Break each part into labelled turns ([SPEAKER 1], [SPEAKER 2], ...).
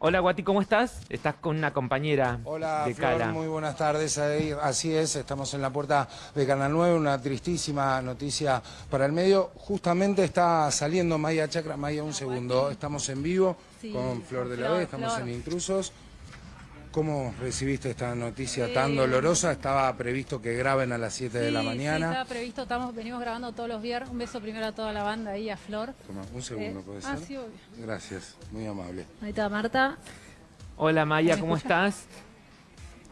[SPEAKER 1] Hola Guati, ¿cómo estás? Estás con una compañera
[SPEAKER 2] Hola,
[SPEAKER 1] de
[SPEAKER 2] Flor,
[SPEAKER 1] Cala.
[SPEAKER 2] muy buenas tardes. Ahí- Así es, estamos en la puerta de Canal 9, una tristísima noticia para el medio. Justamente está saliendo Maya Chacra. Maya, un segundo. Estamos en vivo
[SPEAKER 3] Sí,
[SPEAKER 2] con Flor de la
[SPEAKER 3] Flor,
[SPEAKER 2] B, estamos
[SPEAKER 3] Flor.
[SPEAKER 2] en Intrusos. ¿Cómo recibiste esta noticia tan
[SPEAKER 3] Eh,
[SPEAKER 2] dolorosa? Estaba previsto que graben a las 7 de la
[SPEAKER 3] Sí,
[SPEAKER 2] mañana.
[SPEAKER 3] estaba previsto, estamos, venimos grabando todos los viernes. Un beso primero a toda la banda ahí, a Flor.
[SPEAKER 2] Toma, un segundo,
[SPEAKER 3] Eh,
[SPEAKER 2] ¿puede
[SPEAKER 3] ah,
[SPEAKER 2] ser?
[SPEAKER 3] sí, obvio.
[SPEAKER 2] Gracias, muy amable.
[SPEAKER 3] Ahí está Marta.
[SPEAKER 1] Hola Maya,
[SPEAKER 3] ¿Me
[SPEAKER 1] ¿cómo estás?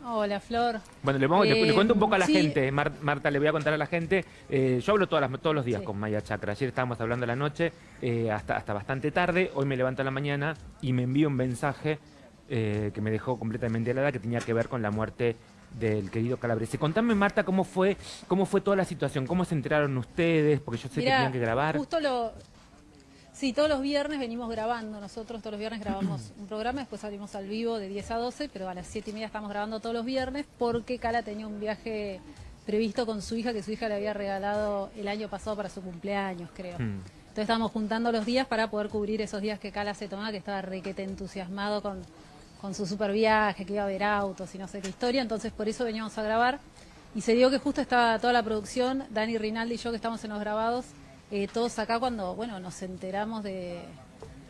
[SPEAKER 3] Hola, Flor.
[SPEAKER 1] Bueno, le, vamos- le- le
[SPEAKER 3] Eh,
[SPEAKER 1] cuento un poco a la
[SPEAKER 3] sí.
[SPEAKER 1] gente. Mar- Marta, le voy a contar a la gente. Eh, yo hablo todas las- todos los días
[SPEAKER 3] Sí.
[SPEAKER 1] con Maya Chakra. Ayer estábamos hablando a la noche eh, hasta, hasta bastante tarde. Hoy me levanto a la mañana y me envío un mensaje eh, que me dejó completamente helada que tenía que ver con la muerte del querido Calabrese. Contame, Marta, cómo fue, cómo fue toda la situación, cómo se enteraron ustedes, porque yo sé que
[SPEAKER 3] Mirá,
[SPEAKER 1] tenían que grabar.
[SPEAKER 3] Justo lo. Sí, todos los viernes venimos grabando. Nosotros todos los viernes grabamos un programa, después salimos al vivo de 10 a 12, pero a las 7 y media estamos grabando todos los viernes porque Cala tenía un viaje previsto con su hija que su hija le había regalado el año pasado para su cumpleaños, creo.
[SPEAKER 1] Mm.
[SPEAKER 3] Entonces estábamos juntando los días para poder cubrir esos días que Cala se tomaba, que estaba requete entusiasmado con, con su super viaje, que iba a ver autos y no sé qué historia. Entonces por eso veníamos a grabar. Y se dio que justo estaba toda la producción, Dani Rinaldi y yo que estamos en los grabados, eh, todos acá cuando, bueno, nos enteramos de,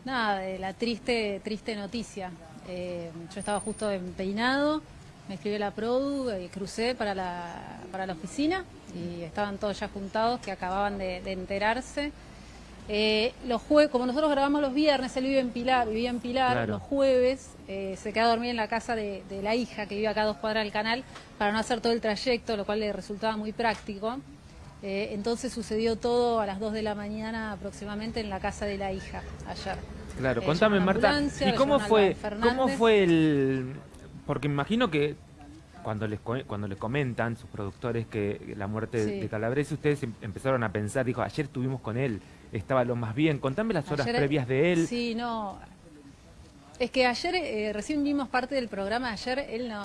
[SPEAKER 3] nada, de la triste, triste noticia. Eh, yo estaba justo en peinado, me escribió la Produ, eh, crucé para la, para la oficina y estaban todos ya juntados que acababan de enterarse. Eh, los jue como nosotros grabamos los viernes, él vive en Pilar, vivía en Pilar,
[SPEAKER 1] Claro.
[SPEAKER 3] los jueves eh, se queda a dormir en la casa de, de la hija que vive acá a dos cuadras del canal para no hacer todo el trayecto, lo cual le resultaba muy práctico. Eh, entonces sucedió todo a las 2 de la mañana aproximadamente en la casa de la hija ayer.
[SPEAKER 1] Claro,
[SPEAKER 3] Eh,
[SPEAKER 1] contame Marta, ¿y cómo fue, cómo fue el...? Porque me imagino que cuando les, cuando les comentan sus productores que la muerte de-
[SPEAKER 3] Sí.
[SPEAKER 1] de Calabrese, ustedes em- empezaron a pensar, dijo, ayer estuvimos con él, estaba lo más bien, contame las horas
[SPEAKER 3] Ayer-
[SPEAKER 1] previas de él.
[SPEAKER 3] Sí, no. Es que ayer, eh, recién vimos parte del programa, ayer él no,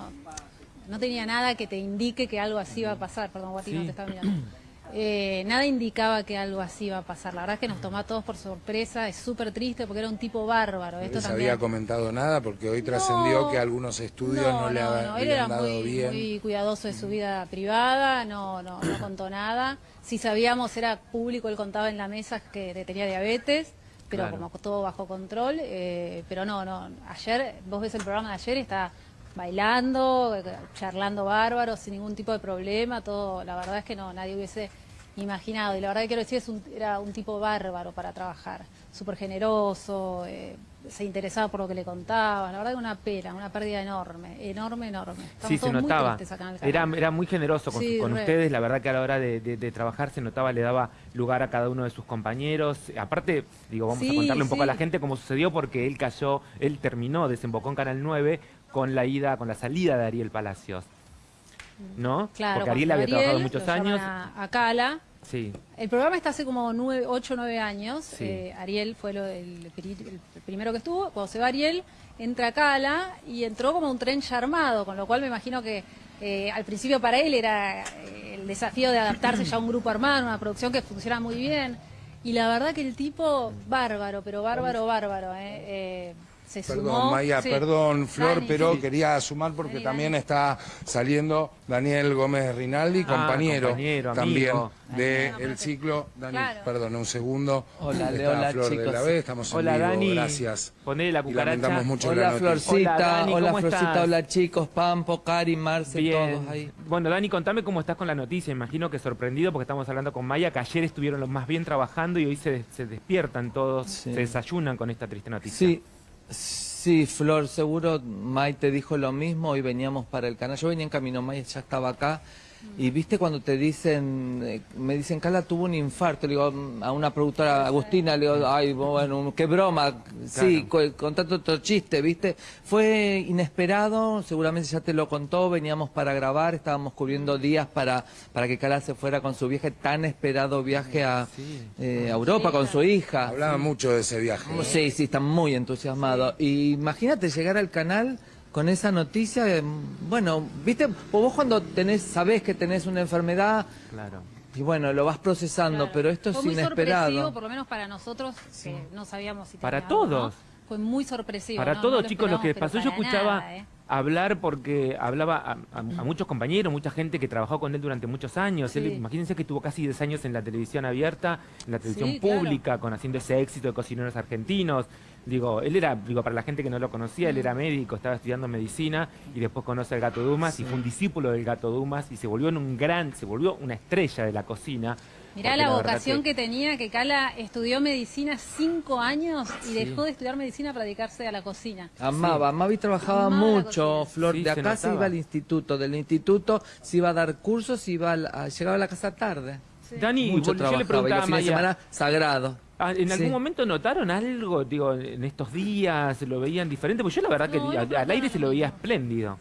[SPEAKER 3] no tenía nada que te indique que algo así iba a pasar. Perdón, Guati, no
[SPEAKER 1] Sí.
[SPEAKER 3] te estaba mirando. Eh, nada indicaba que algo así iba a pasar. La verdad es que nos tomó a todos por sorpresa. Es súper triste porque era un tipo bárbaro.
[SPEAKER 2] ¿No
[SPEAKER 3] Esto
[SPEAKER 2] les
[SPEAKER 3] también.
[SPEAKER 2] había comentado nada? Porque hoy trascendió
[SPEAKER 3] No.
[SPEAKER 2] que algunos estudios no, le
[SPEAKER 3] no, él
[SPEAKER 2] habían
[SPEAKER 3] era
[SPEAKER 2] dado
[SPEAKER 3] muy,
[SPEAKER 2] bien.
[SPEAKER 3] muy cuidadoso de su vida privada, no, no, no contó nada. Si sabíamos, era público, él contaba en la mesa que tenía diabetes, pero
[SPEAKER 1] Claro.
[SPEAKER 3] como todo bajo control. eh, pero no, no, ayer, vos ves el programa de ayer, y está bailando, charlando bárbaro, sin ningún tipo de problema, todo, la verdad es que no, nadie hubiese imaginado. Y la verdad que quiero decir, es un- era un tipo bárbaro para trabajar, súper generoso, eh, se interesaba por lo que le contaba. La verdad que una pena, una pérdida enorme, enorme, enorme. Estamos
[SPEAKER 1] Sí, se notaba. Era, era muy generoso con,
[SPEAKER 3] Sí,
[SPEAKER 1] con
[SPEAKER 3] re.
[SPEAKER 1] ustedes. La verdad que a la hora de, de- de trabajar se notaba, le daba lugar a cada uno de sus compañeros. Aparte, digo, vamos a contarle un poco a la gente cómo sucedió porque él cayó, él terminó, desembocó en Canal 9 con la ida, con la salida de Ariel Palacios. ¿No?
[SPEAKER 3] Claro,
[SPEAKER 1] porque Ariel había trabajado muchos años.
[SPEAKER 3] A, a Cala.
[SPEAKER 1] Sí.
[SPEAKER 3] El programa está hace como 8 o 9 años.
[SPEAKER 1] Sí.
[SPEAKER 3] Eh, Ariel fue lo- el, pri- el primero que estuvo. Cuando se va Ariel, entra Cala y entró como un tren ya armado, con lo cual me imagino que eh, al principio para él era eh, el desafío de adaptarse ya a un grupo armado, una producción que funciona muy bien. Y la verdad que el tipo, bárbaro, pero bárbaro, bárbaro. eh, eh, se
[SPEAKER 2] Perdón,
[SPEAKER 3] sumó.
[SPEAKER 2] Maya,
[SPEAKER 3] Sí.
[SPEAKER 2] perdón, Flor,
[SPEAKER 3] Dani,
[SPEAKER 2] pero
[SPEAKER 3] sí.
[SPEAKER 2] quería sumar porque
[SPEAKER 3] Dani,
[SPEAKER 2] también
[SPEAKER 3] Dani.
[SPEAKER 2] está saliendo Daniel Gómez Rinaldi,
[SPEAKER 1] Ah,
[SPEAKER 2] compañero, también del
[SPEAKER 3] Daniel.
[SPEAKER 2] ciclo. Dani,
[SPEAKER 3] Claro.
[SPEAKER 2] perdón, un segundo.
[SPEAKER 4] Hola,
[SPEAKER 2] Está
[SPEAKER 4] hola,
[SPEAKER 2] Flor de la B, estamos en
[SPEAKER 1] Hola,
[SPEAKER 2] vivo,
[SPEAKER 1] Dani.
[SPEAKER 2] gracias.
[SPEAKER 1] Ponele la
[SPEAKER 2] Y
[SPEAKER 1] cucaracha.
[SPEAKER 2] lamentamos mucho
[SPEAKER 4] Hola
[SPEAKER 2] la noticia.
[SPEAKER 4] Florcita,
[SPEAKER 1] Hola, Dani,
[SPEAKER 4] hola
[SPEAKER 1] ¿cómo
[SPEAKER 4] Florcita,
[SPEAKER 1] estás?
[SPEAKER 4] hola chicos, Pampo, Cari, Marce,
[SPEAKER 1] Bien.
[SPEAKER 4] todos ahí.
[SPEAKER 1] Bueno, Dani, contame cómo estás con la noticia. Imagino que sorprendido porque estamos hablando con Maya, que ayer estuvieron los más bien trabajando y hoy se, se despiertan todos,
[SPEAKER 4] Sí.
[SPEAKER 1] se desayunan con esta triste noticia.
[SPEAKER 4] Sí, sí, Flor, seguro May te dijo lo mismo, hoy veníamos para el canal, yo venía en camino, May ya estaba acá, y viste cuando te dicen, eh, me dicen, Cala tuvo un infarto, le digo, a una productora, Agustina, le digo, ay, bueno, qué broma, sí, co- contando otro chiste, viste, fue inesperado, seguramente ya te lo contó, veníamos para grabar, estábamos cubriendo días para, para que Cala se fuera con su viaje, tan esperado viaje a, eh, a Europa con su hija.
[SPEAKER 2] Hablaba mucho de ese viaje.
[SPEAKER 4] Sí, sí, están muy entusiasmados. Y imagínate llegar al canal con esa noticia, eh, bueno, viste, vos cuando tenés, sabés que tenés una enfermedad,
[SPEAKER 1] Claro.
[SPEAKER 4] y bueno, lo vas procesando,
[SPEAKER 3] Claro.
[SPEAKER 4] pero esto es
[SPEAKER 3] Fue muy sorpresivo,
[SPEAKER 4] inesperado.
[SPEAKER 3] por lo menos para nosotros, que no sabíamos si
[SPEAKER 1] Para todos.
[SPEAKER 3] fue muy sorpresivo.
[SPEAKER 1] Para
[SPEAKER 3] no-
[SPEAKER 1] todos,
[SPEAKER 3] no lo
[SPEAKER 1] chicos, lo que pasó, yo escuchaba
[SPEAKER 3] nada, ¿eh?
[SPEAKER 1] Hablar porque hablaba a, a- a muchos compañeros, mucha gente que trabajó con él durante muchos años. Él, imagínense que estuvo casi 10 años en la televisión abierta, en la televisión
[SPEAKER 3] Sí, claro.
[SPEAKER 1] pública, con haciendo ese éxito de cocineros argentinos. Digo, él era, digo, para la gente que no lo conocía, él era médico, estaba estudiando medicina y después conoce al Gato Dumas y fue un discípulo del Gato Dumas y se volvió en un gran, se volvió una estrella de la cocina.
[SPEAKER 3] Mirá la vocación que... tenía, que Cala estudió medicina cinco años y dejó de estudiar medicina para dedicarse a la cocina.
[SPEAKER 4] Amaba, amaba y trabajaba
[SPEAKER 3] Amaba
[SPEAKER 4] mucho. Flor.
[SPEAKER 1] Sí,
[SPEAKER 4] de acá se iba al instituto, del instituto se iba a dar cursos, iba a la- a- llegaba a la casa tarde.
[SPEAKER 1] Dani,
[SPEAKER 4] mucho
[SPEAKER 1] yo le
[SPEAKER 4] y
[SPEAKER 1] preguntaba
[SPEAKER 4] los semana sagrado.
[SPEAKER 1] Ah, ¿En algún
[SPEAKER 4] Sí.
[SPEAKER 1] momento notaron algo, digo, en estos días, lo veían diferente? Porque yo la verdad
[SPEAKER 3] No,
[SPEAKER 1] que
[SPEAKER 3] no
[SPEAKER 1] al- aire se lo veía espléndido.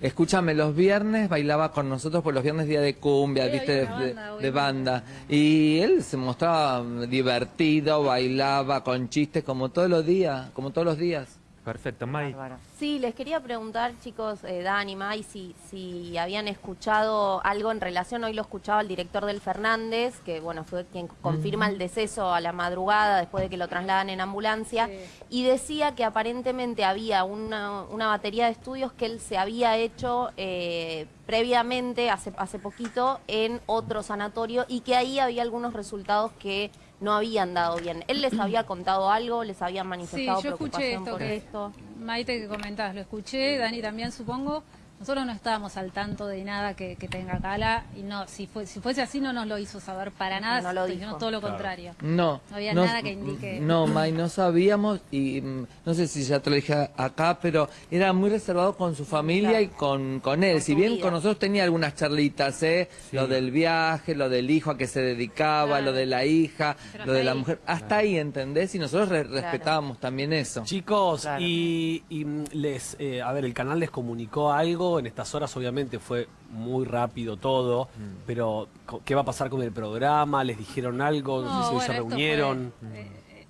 [SPEAKER 4] Escúchame, los viernes bailaba con nosotros, por los viernes día de cumbia,
[SPEAKER 3] Sí,
[SPEAKER 4] viste, de,
[SPEAKER 3] banda,
[SPEAKER 4] de
[SPEAKER 3] obviamente.
[SPEAKER 4] banda. Y él se mostraba divertido, bailaba con chistes como todos los días, como todos los días.
[SPEAKER 1] Perfecto, May.
[SPEAKER 5] Sí, les quería preguntar, chicos, eh, Dani, May, si, si habían escuchado algo en relación, hoy lo escuchaba el director del Fernández, que bueno, fue quien confirma el deceso a la madrugada después de que lo trasladan en ambulancia,
[SPEAKER 3] Sí.
[SPEAKER 5] y decía que aparentemente había una, una batería de estudios que él se había hecho eh, previamente, hace, hace poquito, en otro sanatorio, y que ahí había algunos resultados que no habían dado bien. ¿Él les había contado algo? ¿Les había
[SPEAKER 3] Sí,
[SPEAKER 5] manifestado
[SPEAKER 3] yo escuché
[SPEAKER 5] preocupación
[SPEAKER 3] esto
[SPEAKER 5] por
[SPEAKER 3] que
[SPEAKER 5] esto?
[SPEAKER 3] Maite que comentabas, lo escuché, Dani también supongo. Nosotros no estábamos al tanto de nada que, que tenga Cala y no, si, fue, si fuese así no nos lo hizo saber para nada,
[SPEAKER 5] No lo dijo.
[SPEAKER 3] todo lo contrario.
[SPEAKER 4] No.
[SPEAKER 3] No había nada que indique.
[SPEAKER 4] No, May, no sabíamos y mm, no sé si ya te lo dije acá, pero era muy reservado con su familia
[SPEAKER 5] Claro.
[SPEAKER 4] y con, con él.
[SPEAKER 5] Con
[SPEAKER 4] si bien
[SPEAKER 5] vida.
[SPEAKER 4] con nosotros tenía algunas charlitas, ¿eh? Lo del viaje, lo del hijo a que se dedicaba,
[SPEAKER 3] Claro.
[SPEAKER 4] lo de la hija,
[SPEAKER 3] Pero
[SPEAKER 4] lo de la mujer. Hasta ahí, ¿entendés? Y nosotros re- respetábamos también eso.
[SPEAKER 6] Chicos,
[SPEAKER 5] Claro.
[SPEAKER 6] y, y, mm, les, eh, a ver, el canal les comunicó algo, en estas horas obviamente fue muy rápido todo,
[SPEAKER 1] Mm.
[SPEAKER 6] pero ¿qué va a pasar con el programa? ¿Les dijeron algo? No, sé si
[SPEAKER 3] bueno,
[SPEAKER 6] se reunieron.
[SPEAKER 3] fue, eh, eh,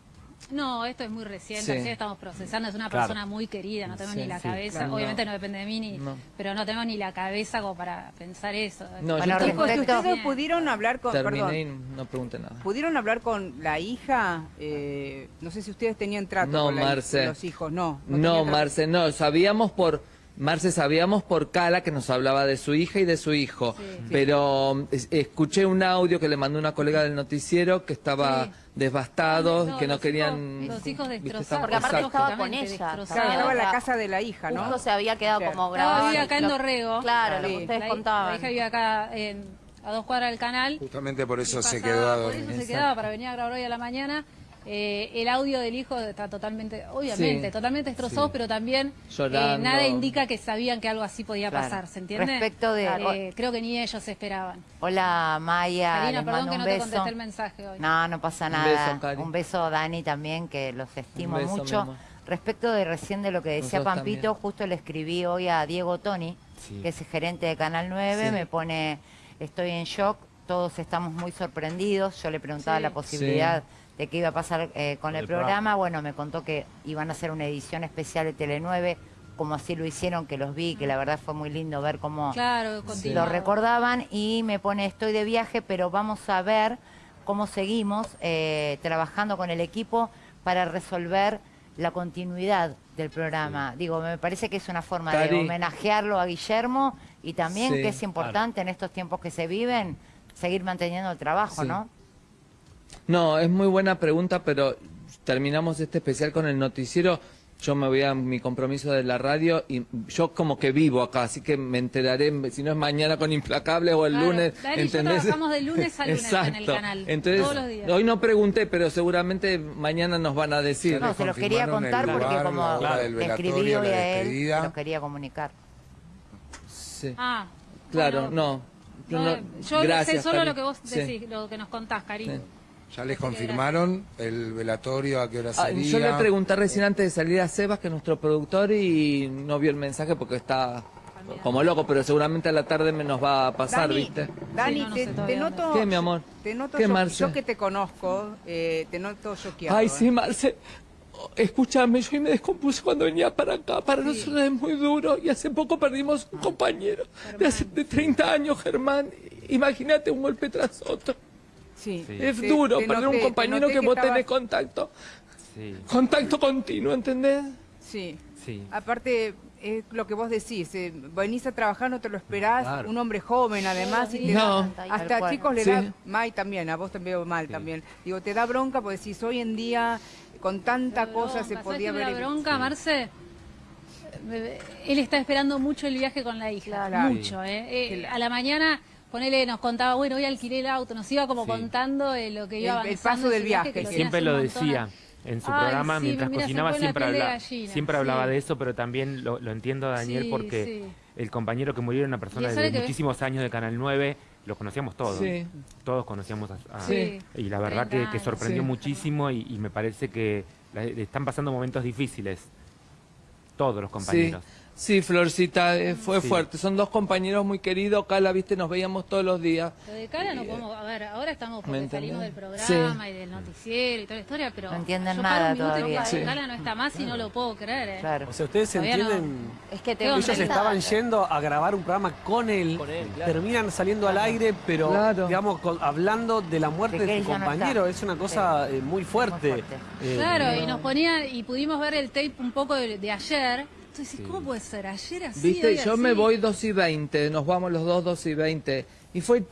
[SPEAKER 3] no, esto es muy reciente,
[SPEAKER 4] Sí.
[SPEAKER 3] estamos procesando, es una
[SPEAKER 6] Claro.
[SPEAKER 3] persona muy querida, no tenemos
[SPEAKER 4] Sí,
[SPEAKER 3] ni la
[SPEAKER 4] sí,
[SPEAKER 3] cabeza,
[SPEAKER 4] claro.
[SPEAKER 3] obviamente no. depende de mí, ni,
[SPEAKER 4] No.
[SPEAKER 3] pero no tenemos ni la cabeza como para pensar eso.
[SPEAKER 4] No,
[SPEAKER 7] Bueno,
[SPEAKER 4] yo
[SPEAKER 7] ustedes pudieron hablar con,
[SPEAKER 4] terminé y
[SPEAKER 7] perdón,
[SPEAKER 4] no pregunté nada.
[SPEAKER 7] pudieron hablar con la hija, eh, no sé si ustedes tenían trato
[SPEAKER 4] No,
[SPEAKER 7] con, la-
[SPEAKER 4] Marce.
[SPEAKER 7] con los hijos, no.
[SPEAKER 4] No,
[SPEAKER 7] trato.
[SPEAKER 4] Marce, no, sabíamos por... Marce, sabíamos por Cala que nos hablaba de su hija y de su hijo,
[SPEAKER 3] Sí.
[SPEAKER 4] pero es- escuché un audio que le mandó una colega del noticiero que estaba
[SPEAKER 3] Sí.
[SPEAKER 4] devastado,
[SPEAKER 3] No,
[SPEAKER 4] que no
[SPEAKER 3] los
[SPEAKER 4] querían...
[SPEAKER 3] hijos- los hijos destrozados.
[SPEAKER 5] Porque aparte no estaba con ella.
[SPEAKER 7] estaba en la
[SPEAKER 5] Estaba-
[SPEAKER 7] casa de la hija, ¿no?
[SPEAKER 5] Justo se había quedado
[SPEAKER 7] Claro.
[SPEAKER 5] como
[SPEAKER 3] Estaba
[SPEAKER 5] grabado.
[SPEAKER 3] vive acá en Dorrego.
[SPEAKER 5] Claro, lo que ustedes
[SPEAKER 3] la,
[SPEAKER 5] contaban.
[SPEAKER 3] La hija vive acá en- a dos cuadras del canal.
[SPEAKER 2] Justamente por eso se
[SPEAKER 3] pasaba-
[SPEAKER 2] quedó a
[SPEAKER 3] Por eso se quedaba para venir a grabar hoy a la mañana. Eh, el audio del hijo está totalmente, obviamente,
[SPEAKER 4] Sí.
[SPEAKER 3] totalmente destrozado, pero también eh, nada indica que sabían que algo así podía
[SPEAKER 8] Claro.
[SPEAKER 3] pasar, ¿se entiende?
[SPEAKER 8] Respecto de-
[SPEAKER 3] Eh, creo que ni ellos esperaban.
[SPEAKER 8] Hola Maya,
[SPEAKER 3] Karina,
[SPEAKER 8] les
[SPEAKER 3] perdón
[SPEAKER 8] mando
[SPEAKER 3] que
[SPEAKER 8] un
[SPEAKER 3] no te contesté el mensaje hoy.
[SPEAKER 8] No, no pasa
[SPEAKER 4] Un
[SPEAKER 8] nada.
[SPEAKER 4] beso.
[SPEAKER 8] Un beso, Dani, también, que los estimo
[SPEAKER 4] beso,
[SPEAKER 8] mucho. Respecto de recién de lo que decía
[SPEAKER 4] Nosotros
[SPEAKER 8] Pampito,
[SPEAKER 4] también.
[SPEAKER 8] justo le escribí hoy a Diego Toni,
[SPEAKER 1] Sí.
[SPEAKER 8] que es el gerente de Canal 9,
[SPEAKER 4] Sí.
[SPEAKER 8] me pone, estoy en shock, todos estamos muy sorprendidos. Yo le preguntaba
[SPEAKER 3] Sí.
[SPEAKER 8] la posibilidad de qué iba a pasar eh, con el,
[SPEAKER 6] el
[SPEAKER 8] programa.
[SPEAKER 6] programa.
[SPEAKER 8] Bueno, me contó que iban a hacer una edición especial de Tele 9, como así lo hicieron, que los vi, que la verdad fue muy lindo ver cómo
[SPEAKER 3] Claro,
[SPEAKER 8] lo recordaban y me pone estoy de viaje, pero vamos a ver cómo seguimos eh, trabajando con el equipo para resolver la continuidad del programa. Digo, me parece que es una forma de homenajearlo a Guillermo y también
[SPEAKER 4] Sí,
[SPEAKER 8] que es importante en estos tiempos que se viven seguir manteniendo el trabajo,
[SPEAKER 4] Sí.
[SPEAKER 8] ¿no?
[SPEAKER 4] No, es muy buena pregunta, pero terminamos este especial con el noticiero. Yo me voy a mi compromiso de la radio y yo como que vivo acá, así que me enteraré, si no es mañana con Implacable o el
[SPEAKER 3] Claro,
[SPEAKER 4] lunes.
[SPEAKER 3] Dani y yo
[SPEAKER 4] ¿entendés?
[SPEAKER 3] trabajamos de lunes a lunes en el
[SPEAKER 4] Exacto.
[SPEAKER 3] canal,
[SPEAKER 4] Entonces,
[SPEAKER 3] todos los días.
[SPEAKER 4] hoy no pregunté, pero seguramente mañana nos van a decir.
[SPEAKER 8] No, se lo quería contar porque como le escribí hoy a él, se lo quería comunicar.
[SPEAKER 4] Sí.
[SPEAKER 3] Ah,
[SPEAKER 4] Claro,
[SPEAKER 3] bueno,
[SPEAKER 4] no. Yo,
[SPEAKER 3] no,
[SPEAKER 4] no-
[SPEAKER 3] yo
[SPEAKER 4] gracias,
[SPEAKER 3] sé solo lo que vos
[SPEAKER 4] Sí.
[SPEAKER 3] decís, lo que nos contás, cariño.
[SPEAKER 4] Sí.
[SPEAKER 2] Ya les confirmaron el velatorio, a qué hora
[SPEAKER 4] Ah,
[SPEAKER 2] sería.
[SPEAKER 4] yo le pregunté recién antes de salir a Sebas, que es nuestro productor, y no vio el mensaje porque está como loco, pero seguramente a la tarde me nos va a pasar,
[SPEAKER 7] Dani,
[SPEAKER 4] ¿viste?
[SPEAKER 7] Dani,
[SPEAKER 3] Sí, no, no
[SPEAKER 7] te,
[SPEAKER 3] sé
[SPEAKER 7] te
[SPEAKER 3] todavía
[SPEAKER 7] noto...
[SPEAKER 4] ¿Qué, mi amor?
[SPEAKER 7] Te noto
[SPEAKER 4] ¿Qué,
[SPEAKER 7] yo,
[SPEAKER 4] Marce?
[SPEAKER 7] yo que te conozco, eh, te noto choqueado.
[SPEAKER 4] Ay,
[SPEAKER 7] ¿eh?
[SPEAKER 4] sí, Marce. Escúchame, yo me descompuse cuando venía para acá. Para nosotros es muy duro y hace poco perdimos un compañero de hace de 30 años, Germán. Imagínate un golpe tras otro.
[SPEAKER 7] Sí.
[SPEAKER 4] Es duro
[SPEAKER 7] te
[SPEAKER 4] perder
[SPEAKER 7] noté-
[SPEAKER 4] un compañero que vos
[SPEAKER 7] estabas-
[SPEAKER 4] tenés contacto.
[SPEAKER 1] Sí,
[SPEAKER 4] Contacto continuo, ¿entendés?
[SPEAKER 7] Sí.
[SPEAKER 1] sí.
[SPEAKER 7] Aparte, es lo que vos decís, eh, venís a trabajar, no te lo esperás,
[SPEAKER 6] Claro.
[SPEAKER 7] un hombre joven además, y te
[SPEAKER 4] No.
[SPEAKER 7] da- hasta
[SPEAKER 8] cual.
[SPEAKER 7] chicos le
[SPEAKER 4] Sí.
[SPEAKER 7] da, May también, a vos también veo mal también. Digo, te da bronca porque decís, hoy en día con tanta cosa se podía
[SPEAKER 3] ¿Sabes qué me
[SPEAKER 7] haber...
[SPEAKER 3] da bronca, Marce? Él está esperando mucho el viaje con la hija,
[SPEAKER 7] Claro.
[SPEAKER 3] mucho. ¿eh? Eh, a la mañana, ponele, nos contaba, bueno, hoy alquilé el auto, nos iba como
[SPEAKER 1] Sí.
[SPEAKER 3] contando eh, lo que iba
[SPEAKER 7] El- el
[SPEAKER 3] avanzando
[SPEAKER 7] paso del viaje,
[SPEAKER 3] que
[SPEAKER 1] Siempre lo decía en su
[SPEAKER 3] Ay,
[SPEAKER 1] programa,
[SPEAKER 3] sí,
[SPEAKER 1] mientras
[SPEAKER 3] mira,
[SPEAKER 1] cocinaba siempre, hablaba,
[SPEAKER 3] gallina,
[SPEAKER 1] siempre
[SPEAKER 3] sí.
[SPEAKER 1] hablaba de eso, pero también lo, lo entiendo a Daniel
[SPEAKER 3] Sí,
[SPEAKER 1] porque
[SPEAKER 3] sí.
[SPEAKER 1] el compañero que murió era una persona de muchísimos años de Canal 9, lo conocíamos todos.
[SPEAKER 4] Sí.
[SPEAKER 1] Todos conocíamos a, a-
[SPEAKER 3] Sí.
[SPEAKER 1] Y la verdad que,
[SPEAKER 3] 30
[SPEAKER 1] que
[SPEAKER 3] años.
[SPEAKER 1] sorprendió
[SPEAKER 4] Sí.
[SPEAKER 1] muchísimo y, y me parece que la- están pasando momentos difíciles. Todos los compañeros.
[SPEAKER 4] Sí, Florcita, eh, fue
[SPEAKER 1] Sí.
[SPEAKER 4] fuerte. Son dos compañeros muy queridos. Cala, viste, nos veíamos todos los días.
[SPEAKER 3] Lo de cara no podemos, a ver, ahora estamos
[SPEAKER 4] ¿Me
[SPEAKER 3] porque salimos del programa
[SPEAKER 4] Sí.
[SPEAKER 3] y del noticiero y toda la historia, pero
[SPEAKER 8] No entienden
[SPEAKER 3] yo
[SPEAKER 8] nada todavía.
[SPEAKER 4] Sí.
[SPEAKER 3] Cala no está más y no lo puedo creer. ¿eh?
[SPEAKER 8] Claro.
[SPEAKER 6] O sea, ustedes
[SPEAKER 3] Todavía no.
[SPEAKER 6] entienden...
[SPEAKER 5] Es que te.
[SPEAKER 6] Ellos estaban yendo a grabar un programa con él, terminan saliendo al aire, pero
[SPEAKER 4] Claro.
[SPEAKER 6] digamos con- hablando de la muerte
[SPEAKER 8] De
[SPEAKER 6] de
[SPEAKER 8] él
[SPEAKER 6] su
[SPEAKER 8] no
[SPEAKER 6] compañero, es una cosa eh, muy fuerte.
[SPEAKER 8] Muy fuerte.
[SPEAKER 6] Eh,
[SPEAKER 3] Claro, y nos ponían, y pudimos ver el tape un poco de, de ayer. ¿Cómo puede ser? Ayer así,
[SPEAKER 4] Viste,
[SPEAKER 3] hoy
[SPEAKER 4] yo
[SPEAKER 3] así.
[SPEAKER 4] me voy 2 y 20, nos vamos los dos 2 y 20. Y fue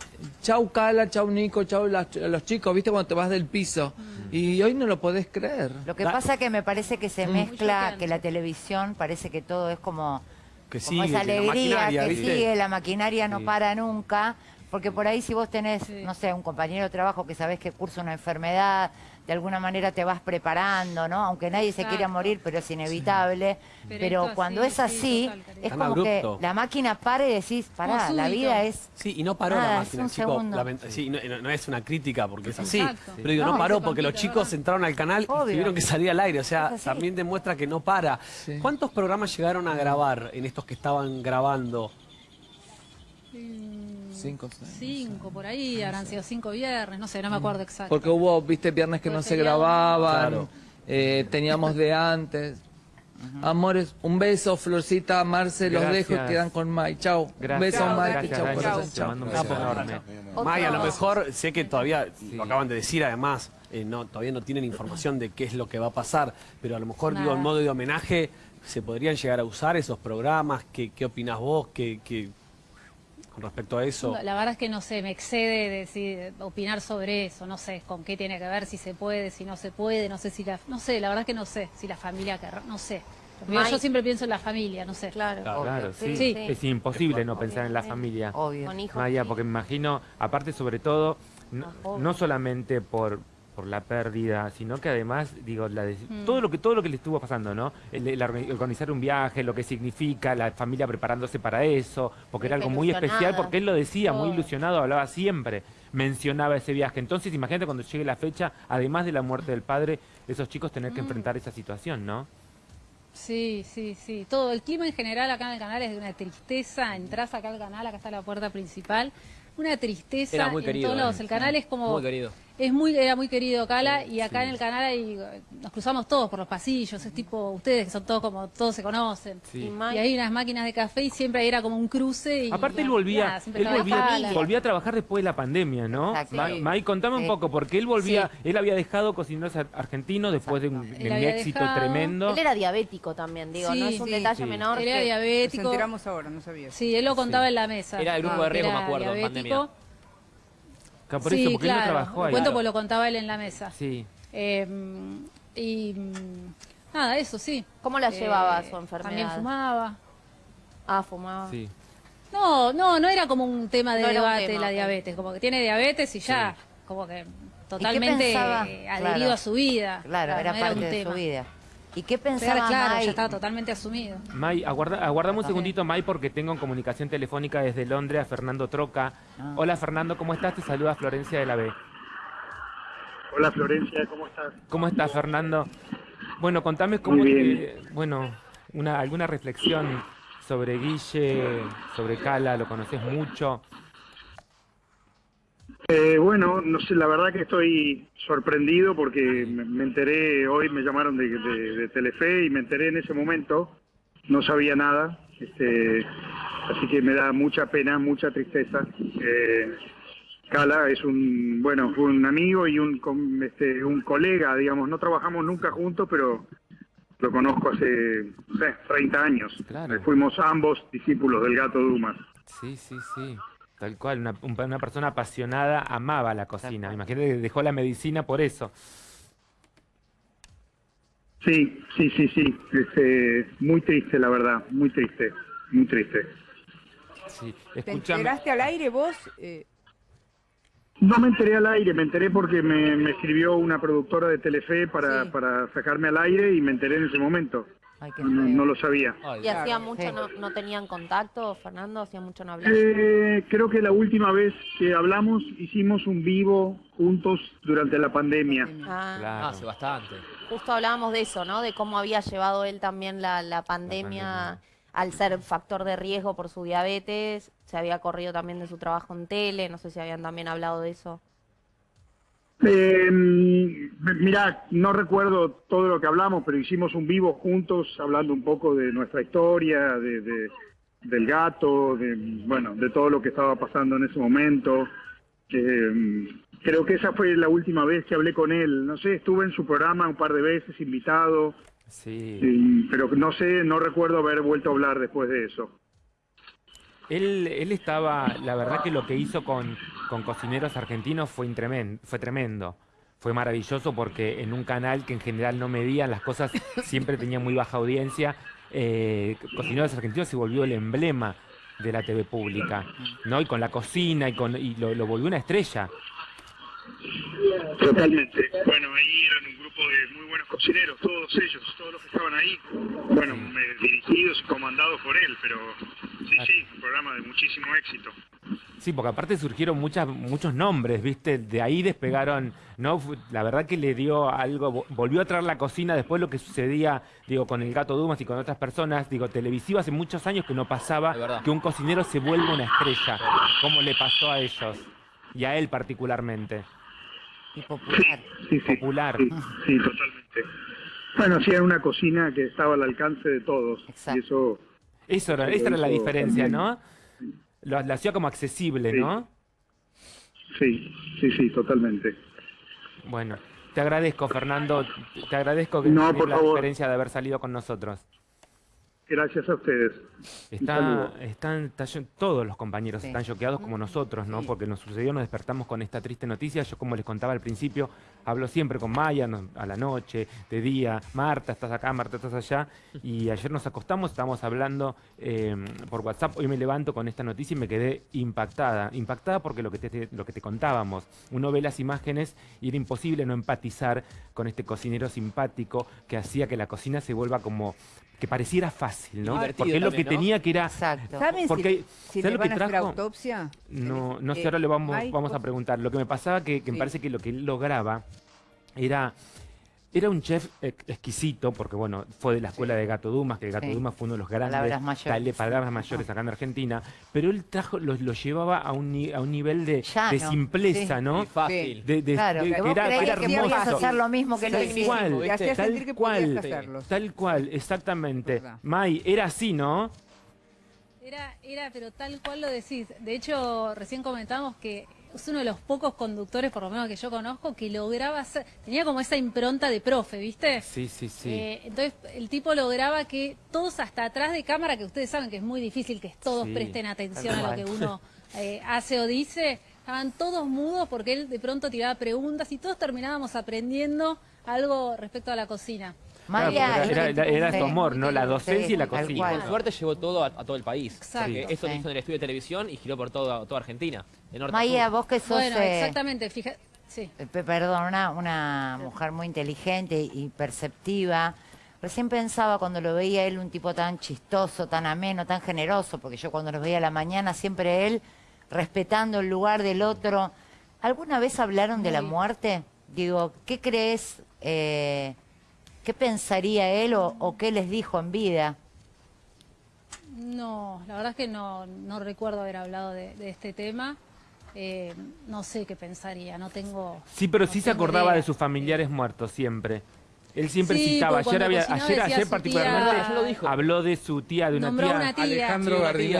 [SPEAKER 4] chau Cala, chau Nico, chau las- los chicos, viste cuando te vas del piso.
[SPEAKER 3] Mm.
[SPEAKER 4] Y hoy no lo podés creer.
[SPEAKER 8] Lo que pasa que me parece que se mezcla,
[SPEAKER 3] choqueante.
[SPEAKER 8] que la televisión parece que todo es como,
[SPEAKER 6] que
[SPEAKER 8] como
[SPEAKER 6] sigue,
[SPEAKER 8] esa
[SPEAKER 6] que la
[SPEAKER 8] alegría que sigue, la maquinaria no
[SPEAKER 1] Sí.
[SPEAKER 8] para nunca, porque por ahí si vos tenés,
[SPEAKER 3] Sí.
[SPEAKER 8] no sé, un compañero de trabajo que sabés que cursa una enfermedad, de alguna manera te vas preparando, ¿no? Aunque nadie se quiera morir, pero es inevitable.
[SPEAKER 3] Pero
[SPEAKER 8] cuando
[SPEAKER 3] así,
[SPEAKER 8] es
[SPEAKER 3] sí,
[SPEAKER 8] así, es
[SPEAKER 6] Tan
[SPEAKER 8] como que
[SPEAKER 6] abrupto.
[SPEAKER 8] la máquina para y decís, pará, la vida es...
[SPEAKER 6] Sí, y no paró
[SPEAKER 8] Nada,
[SPEAKER 6] la
[SPEAKER 8] es
[SPEAKER 6] máquina, chico. sí, no, es una crítica porque es así.
[SPEAKER 3] Exacto.
[SPEAKER 6] Pero digo, no,
[SPEAKER 8] No,
[SPEAKER 6] paró porque los chicos
[SPEAKER 3] ¿verdad?
[SPEAKER 6] entraron al canal y tuvieron que salir al aire. O sea, también demuestra que no para.
[SPEAKER 4] Sí.
[SPEAKER 6] ¿Cuántos programas llegaron a grabar en estos que estaban grabando?
[SPEAKER 4] Cinco, seis.
[SPEAKER 3] Cinco por ahí, habrán sido cinco viernes, no sé, no me acuerdo exacto.
[SPEAKER 4] Porque hubo, viste, viernes que
[SPEAKER 3] Fue
[SPEAKER 4] no se
[SPEAKER 3] feriado.
[SPEAKER 4] grababan,
[SPEAKER 6] Claro.
[SPEAKER 4] eh, teníamos de antes. Amores, un beso, Florcita, Marce, los
[SPEAKER 1] Gracias.
[SPEAKER 4] dejo y quedan con Mai. Chau. Un beso,
[SPEAKER 7] Chao,
[SPEAKER 4] Mai.
[SPEAKER 1] gracias,
[SPEAKER 4] corazón.
[SPEAKER 1] te mando un
[SPEAKER 6] Gracias.
[SPEAKER 1] beso enorme.
[SPEAKER 5] Otro-
[SPEAKER 6] May, a lo mejor sé que todavía, lo acaban de decir además, eh, no, todavía no tienen información de qué es lo que va a pasar, pero a lo mejor, digo, en modo de homenaje, ¿se podrían llegar a usar esos programas? ¿Qué, qué opinas vos? ¿Qué, qué- con respecto a eso?
[SPEAKER 3] La verdad es que no sé, me excede decir, opinar sobre eso, no sé con qué tiene que ver, si se puede, si no se puede, no sé si la, no sé, la verdad es que no sé, si la familia querrá, no sé. Yo siempre pienso en la familia, no sé.
[SPEAKER 5] Claro.
[SPEAKER 6] Claro.
[SPEAKER 1] Claro, sí.
[SPEAKER 3] Sí.
[SPEAKER 1] Es imposible no pensar en la familia.
[SPEAKER 8] Obvio.
[SPEAKER 5] Con hijos.
[SPEAKER 1] Maya, porque me imagino, aparte sobre todo, no, no solamente por por la pérdida, sino que además, digo, la de-
[SPEAKER 3] Mm.
[SPEAKER 1] todo lo que todo lo que le estuvo pasando, ¿no? El, el orga- organizar un viaje, lo que significa, la familia preparándose para eso, porque era algo muy especial, porque él lo decía, muy ilusionado, hablaba siempre, mencionaba ese viaje. Entonces, imagínate cuando llegue la fecha, además de la muerte del padre, esos chicos tener
[SPEAKER 3] Mm.
[SPEAKER 1] que enfrentar esa situación, ¿no?
[SPEAKER 3] Sí, sí, sí. Todo el clima en general acá en el canal es de una tristeza. Entras acá al canal, acá está la puerta principal. Una tristeza
[SPEAKER 9] Era muy
[SPEAKER 3] en
[SPEAKER 9] querido,
[SPEAKER 3] todos lados.
[SPEAKER 9] eh.
[SPEAKER 3] El canal es como
[SPEAKER 9] Muy querido.
[SPEAKER 3] Es muy era muy querido Cala y acá en el canal hay, nos cruzamos todos por los pasillos. Es tipo ustedes que son todos como todos se conocen.
[SPEAKER 1] Sí.
[SPEAKER 5] Y May-
[SPEAKER 3] Y hay unas máquinas de café y siempre era como un cruce. Y,
[SPEAKER 1] Aparte él volvía, él volvía, a trabajar después de la pandemia, ¿no?
[SPEAKER 8] Exacto.
[SPEAKER 1] Ma-
[SPEAKER 8] Sí.
[SPEAKER 1] May, contame un poco, porque él volvía, él había dejado cocineros ar- argentinos después de un, de éxito
[SPEAKER 3] dejado-
[SPEAKER 1] tremendo.
[SPEAKER 5] Él era diabético también, digo,
[SPEAKER 3] Sí,
[SPEAKER 5] no es un
[SPEAKER 3] sí.
[SPEAKER 5] detalle
[SPEAKER 1] Sí.
[SPEAKER 5] menor.
[SPEAKER 3] Él era
[SPEAKER 5] que-
[SPEAKER 7] Nos
[SPEAKER 3] diabético.
[SPEAKER 7] enteramos ahora, no sabía.
[SPEAKER 3] Sí, él lo contaba en la mesa.
[SPEAKER 9] Era el grupo
[SPEAKER 3] Ah,
[SPEAKER 9] de riesgo, me acuerdo, en pandemia.
[SPEAKER 1] Claro, por
[SPEAKER 3] sí,
[SPEAKER 1] eso, porque
[SPEAKER 3] claro.
[SPEAKER 1] él no trabajó
[SPEAKER 3] Lo
[SPEAKER 1] ahí.
[SPEAKER 3] cuento porque lo contaba él en la mesa.
[SPEAKER 1] Sí.
[SPEAKER 3] Eh, y nada, eso sí.
[SPEAKER 5] ¿Cómo la llevaba
[SPEAKER 3] Eh,
[SPEAKER 5] su enfermedad?
[SPEAKER 3] También fumaba.
[SPEAKER 5] Ah, fumaba.
[SPEAKER 1] Sí.
[SPEAKER 3] No, no, no era como un tema de
[SPEAKER 5] No era
[SPEAKER 3] debate
[SPEAKER 5] tema,
[SPEAKER 3] la diabetes, como que tiene diabetes y ya, como que totalmente adherido
[SPEAKER 8] Claro.
[SPEAKER 3] a su vida.
[SPEAKER 8] Claro, era
[SPEAKER 3] no
[SPEAKER 8] parte
[SPEAKER 3] un
[SPEAKER 8] de
[SPEAKER 3] tema.
[SPEAKER 8] su vida. ¿Y qué
[SPEAKER 3] Pero
[SPEAKER 8] pensaba
[SPEAKER 3] claro,
[SPEAKER 8] May?
[SPEAKER 3] ya estaba totalmente asumido.
[SPEAKER 1] May, aguarda, aguardame un segundito, May, porque tengo en comunicación telefónica desde Londres a Fernando Troca.
[SPEAKER 8] Ah.
[SPEAKER 1] Hola, Fernando, ¿cómo estás? Te saluda Florencia de la B.
[SPEAKER 10] Hola Florencia, ¿cómo estás?
[SPEAKER 1] ¿Cómo estás, Fernando? Bueno, contame cómo
[SPEAKER 10] Muy bien.
[SPEAKER 1] te- bueno, una, alguna reflexión sobre Guille, sobre Cala, lo conoces mucho.
[SPEAKER 10] Eh, bueno, no sé, la verdad que estoy sorprendido porque me, enteré, hoy me llamaron de, de- de Telefe y me enteré en ese momento, no sabía nada, este, así que me da mucha pena, mucha tristeza. Eh, Cala es un, bueno, fue un amigo y un, este, un colega, digamos, no trabajamos nunca juntos, pero lo conozco hace, no sé, 30 años.
[SPEAKER 1] Claro.
[SPEAKER 10] Fuimos ambos discípulos del gato Dumas.
[SPEAKER 1] Sí, sí, sí. Tal cual, una, un- una persona apasionada amaba la cocina. Imagínate que dejó la medicina por eso.
[SPEAKER 10] Sí, sí, sí, sí. Este, muy triste, la verdad, muy triste, muy triste.
[SPEAKER 1] Sí.
[SPEAKER 7] ¿Te enteraste al aire vos? Eh,
[SPEAKER 10] No me enteré al aire, me enteré porque me, me escribió una productora de Telefe para,
[SPEAKER 7] Sí.
[SPEAKER 10] para sacarme al aire y me enteré en ese momento.
[SPEAKER 8] Ay, qué
[SPEAKER 10] No, lo sabía.
[SPEAKER 6] Ay,
[SPEAKER 5] ¿Y hacía mucho
[SPEAKER 8] sí.
[SPEAKER 5] no, no tenían contacto, Fernando? ¿Hacía mucho no hablar?
[SPEAKER 10] Eh, creo que la última vez que hablamos hicimos un vivo juntos durante la pandemia.
[SPEAKER 5] Ah,
[SPEAKER 1] Claro.
[SPEAKER 6] hace bastante.
[SPEAKER 5] Justo hablábamos de eso, ¿no? De cómo había llevado él también la, la pandemia,
[SPEAKER 1] pandemia.
[SPEAKER 5] al ser factor de riesgo por su diabetes. Se había corrido también de su trabajo en tele, no sé si habían también hablado de eso.
[SPEAKER 10] Eh, mira, no recuerdo todo lo que hablamos, pero hicimos un vivo juntos hablando un poco de nuestra historia, de, de- del gato, de bueno, de todo lo que estaba pasando en ese momento. Eh, creo que esa fue la última vez que hablé con él. No sé, estuve en su programa un par de veces invitado,
[SPEAKER 1] Sí.
[SPEAKER 10] pero no sé, no recuerdo haber vuelto a hablar después de eso.
[SPEAKER 1] Él, él estaba, la verdad que lo que hizo con, con cocineros argentinos fue, fue tremendo. Fue maravilloso porque en un canal que en general no medían las cosas, siempre tenía muy baja audiencia. eh, Cocineros Argentinos se volvió el emblema de la TV pública, ¿no? Y con la cocina y, con, y lo, lo volvió una estrella.
[SPEAKER 10] Totalmente. Bueno, ahí eran un grupo de muy buenos cocineros, todos ellos, todos los que estaban ahí, bueno, dirigidos y comandados por él, pero sí, sí, un programa de muchísimo éxito.
[SPEAKER 1] Sí, porque aparte surgieron muchas, muchos nombres, ¿viste? De ahí despegaron, ¿no? La verdad que le dio algo, vo- volvió a traer la cocina después de lo que sucedía, digo, con el Gato Dumas y con otras personas, digo, televisivo hace muchos años que no pasaba que un cocinero se vuelva una estrella, como le pasó a ellos, y a él particularmente.
[SPEAKER 8] Y popular.
[SPEAKER 10] Sí, sí.
[SPEAKER 1] Popular.
[SPEAKER 10] Sí, sí, totalmente. Bueno, sí, era una cocina que estaba al alcance de todos.
[SPEAKER 8] Exacto.
[SPEAKER 10] Y eso,
[SPEAKER 1] Eso era, esa era la diferencia,
[SPEAKER 10] también.
[SPEAKER 1] ¿no? Lo, lo hacía como accesible,
[SPEAKER 10] Sí.
[SPEAKER 1] ¿no?
[SPEAKER 10] sí, sí, sí, totalmente.
[SPEAKER 1] Bueno, te agradezco, Fernando, te agradezco que
[SPEAKER 10] No, por
[SPEAKER 1] la
[SPEAKER 10] favor.
[SPEAKER 1] experiencia de haber salido con nosotros.
[SPEAKER 10] Gracias a ustedes.
[SPEAKER 1] Está, están, está todos los compañeros
[SPEAKER 8] Sí.
[SPEAKER 1] están choqueados como nosotros, ¿no? Porque nos sucedió, nos despertamos con esta triste noticia. Yo, como les contaba al principio, hablo siempre con Maya no- a la noche, de día. Marta, estás acá, Marta, estás allá. Y ayer nos acostamos, estábamos hablando eh, por WhatsApp. Hoy me levanto con esta noticia y me quedé impactada. Impactada porque lo que te, lo que te contábamos. Uno ve las imágenes y era imposible no empatizar con este cocinero simpático que hacía que la cocina se vuelva como que pareciera fácil, ¿no?
[SPEAKER 6] Divertido
[SPEAKER 1] Porque lo que tenía que era
[SPEAKER 8] Exacto.
[SPEAKER 7] ¿Saben
[SPEAKER 1] Porque,
[SPEAKER 7] si, si
[SPEAKER 1] ¿sabes
[SPEAKER 7] le
[SPEAKER 1] lo que
[SPEAKER 7] van a hacer
[SPEAKER 1] trajo?
[SPEAKER 7] autopsia?
[SPEAKER 1] No, no sé,
[SPEAKER 7] Eh,
[SPEAKER 1] ahora le vamos, a preguntar. Lo que me pasaba que, que me parece que lo que él lograba era, era un chef ex- exquisito, porque bueno, fue de la escuela de Gato Dumas, que el Gato
[SPEAKER 8] Sí.
[SPEAKER 1] Dumas fue uno de los grandes
[SPEAKER 8] Palabras mayores.
[SPEAKER 1] palabras mayores acá en Argentina, pero él trajo, lo, lo llevaba a un, ni- a un nivel de,
[SPEAKER 8] Llano,
[SPEAKER 1] de simpleza,
[SPEAKER 8] sí.
[SPEAKER 1] ¿no?
[SPEAKER 6] Y fácil.
[SPEAKER 1] De, de-
[SPEAKER 8] Claro,
[SPEAKER 1] de-
[SPEAKER 8] que
[SPEAKER 1] que
[SPEAKER 8] vos
[SPEAKER 1] era, era
[SPEAKER 8] que
[SPEAKER 1] hermoso.
[SPEAKER 8] hacer lo mismo que lo
[SPEAKER 1] cual,
[SPEAKER 7] Te hacía
[SPEAKER 1] tal
[SPEAKER 7] sentir que
[SPEAKER 1] cual,
[SPEAKER 7] hacerlo.
[SPEAKER 1] tal cual, exactamente. May, era así, ¿no?
[SPEAKER 3] Era, era, pero tal cual lo decís. De hecho, recién comentamos que es uno de los pocos conductores, por lo menos que yo conozco, que lograba hacer, tenía como esa impronta de profe, ¿viste?
[SPEAKER 1] Sí, sí, sí.
[SPEAKER 3] Eh, entonces el tipo lograba que todos hasta atrás de cámara, que ustedes saben que es muy difícil que todos
[SPEAKER 1] Sí,
[SPEAKER 3] presten atención a lo que uno eh, hace o dice, estaban todos mudos porque él de pronto tiraba preguntas y todos terminábamos aprendiendo algo respecto a la cocina.
[SPEAKER 1] Claro,
[SPEAKER 8] Maya,
[SPEAKER 1] era, era- era su amor, ¿no? La docencia y la cocina.
[SPEAKER 6] Por suerte llevó todo a, a todo el país.
[SPEAKER 3] Exacto.
[SPEAKER 6] Porque esto lo hizo en el estudio de televisión y giró por todo, toda Argentina. De norte a
[SPEAKER 8] Maya, vos que sos
[SPEAKER 3] Bueno,
[SPEAKER 8] eh,
[SPEAKER 3] exactamente, fíjate. Sí.
[SPEAKER 8] eh, pe- perdón, una, una mujer muy inteligente y perceptiva. Recién pensaba cuando lo veía él un tipo tan chistoso, tan ameno, tan generoso, porque yo cuando los veía a la mañana siempre él respetando el lugar del otro. ¿Alguna vez hablaron de la muerte? Digo, ¿qué crees? eh, ¿Qué pensaría él o, o qué les dijo en vida?
[SPEAKER 3] No, la verdad es que no, no recuerdo haber hablado de, de este tema. Eh, no sé qué pensaría, no tengo...
[SPEAKER 1] Sí, pero
[SPEAKER 3] no
[SPEAKER 1] sí se acordaba
[SPEAKER 3] idea.
[SPEAKER 1] de sus familiares muertos siempre. Él siempre
[SPEAKER 3] Sí,
[SPEAKER 1] citaba, ayer, había, ayer, particularmente
[SPEAKER 3] tía-
[SPEAKER 6] Ya lo dijo.
[SPEAKER 1] habló de su tía, de una tía.
[SPEAKER 3] una tía.
[SPEAKER 2] Alejandro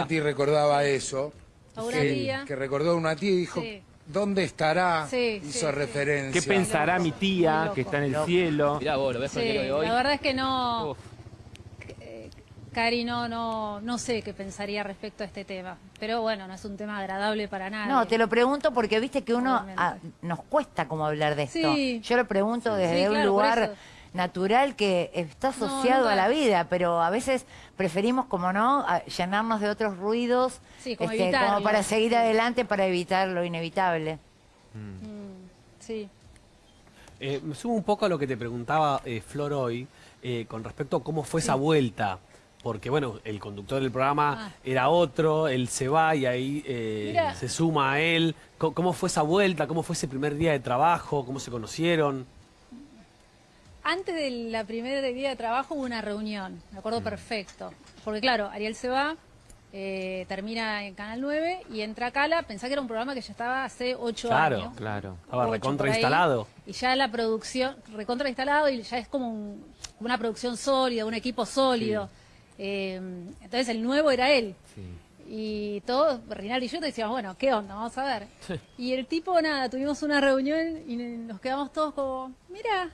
[SPEAKER 6] Sí,
[SPEAKER 2] recordaba eso. Que,
[SPEAKER 3] tía.
[SPEAKER 2] que recordó a una tía y dijo,
[SPEAKER 3] Sí.
[SPEAKER 2] ¿Dónde estará?
[SPEAKER 3] Sí,
[SPEAKER 2] Hizo
[SPEAKER 3] sí,
[SPEAKER 2] referencia.
[SPEAKER 1] ¿Qué pensará
[SPEAKER 3] Loco,
[SPEAKER 1] mi tía que está en el cielo?
[SPEAKER 9] Mirá vos, lo ves
[SPEAKER 3] Sí,
[SPEAKER 9] de hoy.
[SPEAKER 3] la verdad es que no,
[SPEAKER 9] Uf.
[SPEAKER 3] eh, Cari, no, no, no sé qué pensaría respecto a este tema. Pero bueno, no es un tema agradable para nadie.
[SPEAKER 8] No, te lo pregunto porque viste que uno ah, nos cuesta como hablar de esto.
[SPEAKER 3] Sí.
[SPEAKER 8] Yo lo pregunto
[SPEAKER 3] Sí,
[SPEAKER 8] desde un
[SPEAKER 3] claro, por
[SPEAKER 8] lugar
[SPEAKER 3] eso.
[SPEAKER 8] Natural que está
[SPEAKER 3] No,
[SPEAKER 8] asociado a la vida, pero a veces preferimos, como no, llenarnos de otros ruidos este,
[SPEAKER 3] Sí, como evitarlo.
[SPEAKER 8] como para seguir adelante, para evitar lo inevitable.
[SPEAKER 3] Mm, sí.
[SPEAKER 6] Eh, me sumo un poco a lo que te preguntaba eh, Flor hoy, eh, con respecto a cómo fue esa vuelta. Porque, bueno, el conductor del programa
[SPEAKER 3] Ah.
[SPEAKER 6] era otro, él se va y ahí eh, se suma a él. ¿Cómo fue esa vuelta? ¿Cómo fue ese primer día de trabajo? ¿Cómo se conocieron?
[SPEAKER 3] Antes de la primera día de trabajo hubo una reunión, me acuerdo perfecto. Porque claro, Ariel se va, eh, termina en Canal 9 y entra Cala, pensá que era un programa que ya estaba hace ocho
[SPEAKER 6] Claro.
[SPEAKER 3] años.
[SPEAKER 1] Claro.
[SPEAKER 6] Estaba
[SPEAKER 3] ocho
[SPEAKER 6] recontra
[SPEAKER 3] por ahí,
[SPEAKER 6] instalado.
[SPEAKER 3] Y ya la producción, recontra instalado y ya es como un- una producción sólida, un equipo sólido. Eh, entonces el nuevo era él.
[SPEAKER 1] Sí.
[SPEAKER 3] Y todos, Rinaldi y yo te decíamos, bueno, ¿qué onda? Vamos a ver. Y el tipo, nada, tuvimos una reunión y nos quedamos todos como, mira,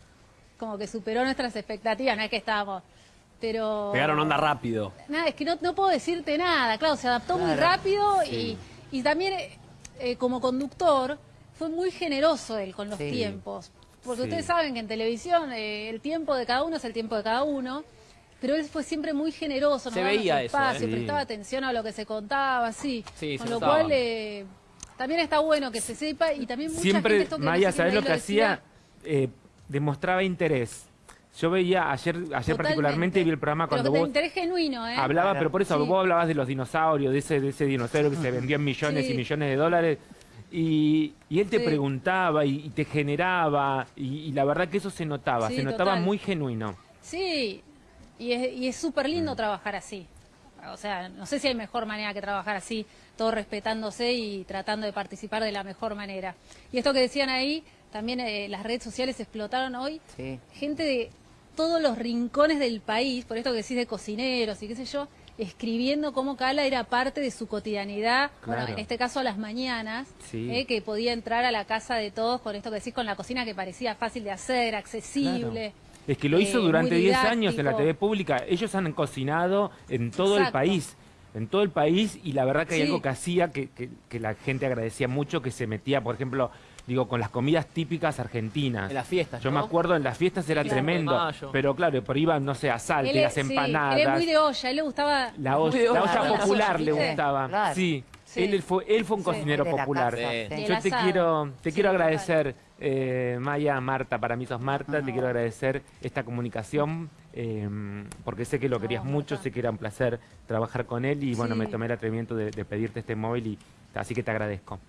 [SPEAKER 3] como que superó nuestras expectativas, no es que estábamos, pero...
[SPEAKER 6] Pegaron onda rápido.
[SPEAKER 3] Nada, es que no, no puedo decirte nada, claro, se adaptó muy rápido y, y también eh, eh, como conductor fue muy generoso él con los
[SPEAKER 8] Sí.
[SPEAKER 3] tiempos. Porque
[SPEAKER 1] Sí.
[SPEAKER 3] ustedes saben que en televisión eh, el tiempo de cada uno es el tiempo de cada uno, pero él fue siempre muy generoso, nos
[SPEAKER 9] Se
[SPEAKER 3] daba nuestro
[SPEAKER 9] veía eso,
[SPEAKER 3] espacio,
[SPEAKER 1] ¿eh?
[SPEAKER 3] prestaba atención a lo que se contaba, sí.
[SPEAKER 9] Sí,
[SPEAKER 3] con
[SPEAKER 9] se
[SPEAKER 3] lo
[SPEAKER 9] notaba.
[SPEAKER 3] cual eh, también está bueno que se sepa y también mucha
[SPEAKER 1] Siempre,
[SPEAKER 3] gente esto que no
[SPEAKER 1] Maya,
[SPEAKER 3] sé
[SPEAKER 1] ¿sabes
[SPEAKER 3] ahí
[SPEAKER 1] lo que
[SPEAKER 3] decía,
[SPEAKER 1] hacía? Demostraba interés. Yo veía ayer, ayer
[SPEAKER 3] totalmente.
[SPEAKER 1] particularmente vi el programa cuando vos
[SPEAKER 3] interés genuino, ¿eh?
[SPEAKER 1] hablaba,
[SPEAKER 8] Claro.
[SPEAKER 1] pero por eso
[SPEAKER 3] Sí.
[SPEAKER 1] vos hablabas de los dinosaurios, de ese, de ese dinosaurio que se vendió en millones
[SPEAKER 3] Sí.
[SPEAKER 1] y millones de dólares. Y, y él te
[SPEAKER 3] Sí.
[SPEAKER 1] preguntaba y, y te generaba, y, y la verdad que eso se notaba,
[SPEAKER 3] Sí,
[SPEAKER 1] se notaba
[SPEAKER 3] total.
[SPEAKER 1] muy genuino.
[SPEAKER 3] Sí, y es y es súper lindo
[SPEAKER 1] Mm.
[SPEAKER 3] trabajar así. O sea, no sé si hay mejor manera que trabajar así, todo respetándose y tratando de participar de la mejor manera. Y esto que decían ahí, también eh, las redes sociales explotaron hoy.
[SPEAKER 8] Sí.
[SPEAKER 3] Gente de todos los rincones del país, por esto que decís de cocineros y qué sé yo, escribiendo cómo Cala era parte de su cotidianidad, bueno, en este caso a las mañanas,
[SPEAKER 1] Sí.
[SPEAKER 3] eh, que podía entrar a la casa de todos con esto que decís, con la cocina que parecía fácil de hacer, accesible.
[SPEAKER 1] Es que lo hizo
[SPEAKER 3] eh,
[SPEAKER 1] durante
[SPEAKER 3] muy
[SPEAKER 1] 10 años en la. TV pública. Ellos han cocinado en todo el país. En todo el país. Y la verdad que hay
[SPEAKER 3] Sí.
[SPEAKER 1] algo que hacía que, que- que la gente agradecía mucho, que se metía, por ejemplo, digo, con las comidas típicas argentinas.
[SPEAKER 9] En las fiestas,
[SPEAKER 1] Yo
[SPEAKER 9] ¿no?
[SPEAKER 1] me acuerdo en las fiestas era
[SPEAKER 3] Claro.
[SPEAKER 1] tremendo. Pero claro, por iban, no sé, a salte,
[SPEAKER 3] Él
[SPEAKER 1] las
[SPEAKER 3] sí,
[SPEAKER 1] empanadas.
[SPEAKER 3] él es muy de olla, él le gustaba...
[SPEAKER 1] La, olla- la popular le gustaba.
[SPEAKER 8] Claro.
[SPEAKER 1] Sí.
[SPEAKER 3] Sí.
[SPEAKER 1] Él fue, él fue un
[SPEAKER 3] Sí.
[SPEAKER 1] cocinero popular.
[SPEAKER 8] casa,
[SPEAKER 9] Sí.
[SPEAKER 8] sí.
[SPEAKER 1] Yo te quiero, te
[SPEAKER 3] Sí,
[SPEAKER 1] quiero agradecer, eh, Maya, Marta, para mí sos Marta, te quiero agradecer esta comunicación, eh, porque sé que lo querías
[SPEAKER 3] No,
[SPEAKER 1] mucho,
[SPEAKER 3] Marta.
[SPEAKER 1] sé que era un placer trabajar con él y bueno,
[SPEAKER 3] Sí.
[SPEAKER 1] me tomé el atrevimiento de, de pedirte este móvil y así que te agradezco.